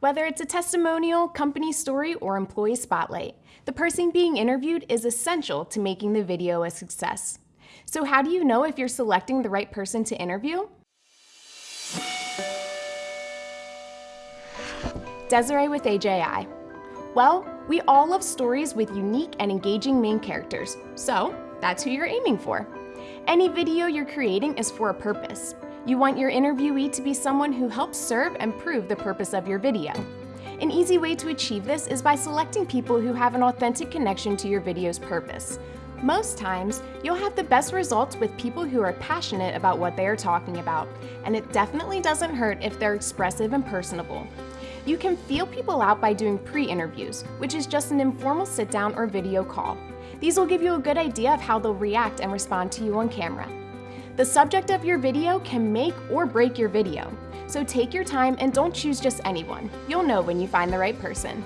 Whether it's a testimonial, company story, or employee spotlight, the person being interviewed is essential to making the video a success. So how do you know if you're selecting the right person to interview? Desiree with AJI. Well, we all love stories with unique and engaging main characters, so that's who you're aiming for. Any video you're creating is for a purpose. You want your interviewee to be someone who helps serve and prove the purpose of your video. An easy way to achieve this is by selecting people who have an authentic connection to your video's purpose. Most times, you'll have the best results with people who are passionate about what they are talking about, and it definitely doesn't hurt if they're expressive and personable. You can feel people out by doing pre-interviews, which is just an informal sit-down or video call. These will give you a good idea of how they'll react and respond to you on camera. The subject of your video can make or break your video, so take your time and don't choose just anyone. You'll know when you find the right person.